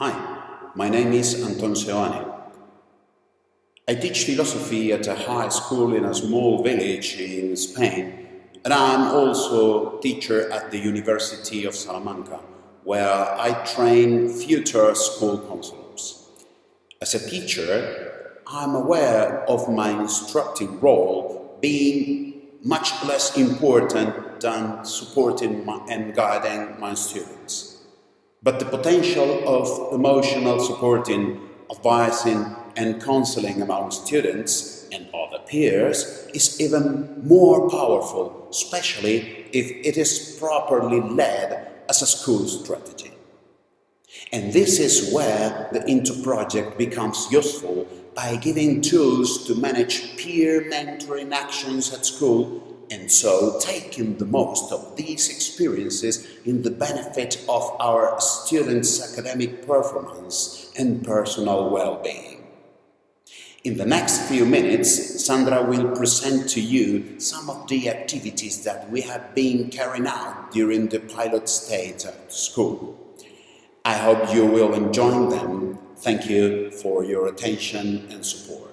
Hi, my name is Anton Seoane. I teach philosophy at a high school in a small village in Spain, and I'm also teacher at the University of Salamanca, where I train future school counselors. As a teacher, I'm aware of my instructive role being much less important than supporting and guiding my students. But the potential of emotional supporting, advising and counseling among students and other peers is even more powerful, especially if it is properly led as a school strategy. And this is where the INTO project becomes useful by giving tools to manage peer mentoring actions at school and so taking the most of these experiences in the benefit of our students' academic performance and personal well-being. In the next few minutes, Sandra will present to you some of the activities that we have been carrying out during the pilot stage at school. I hope you will enjoy them. Thank you for your attention and support.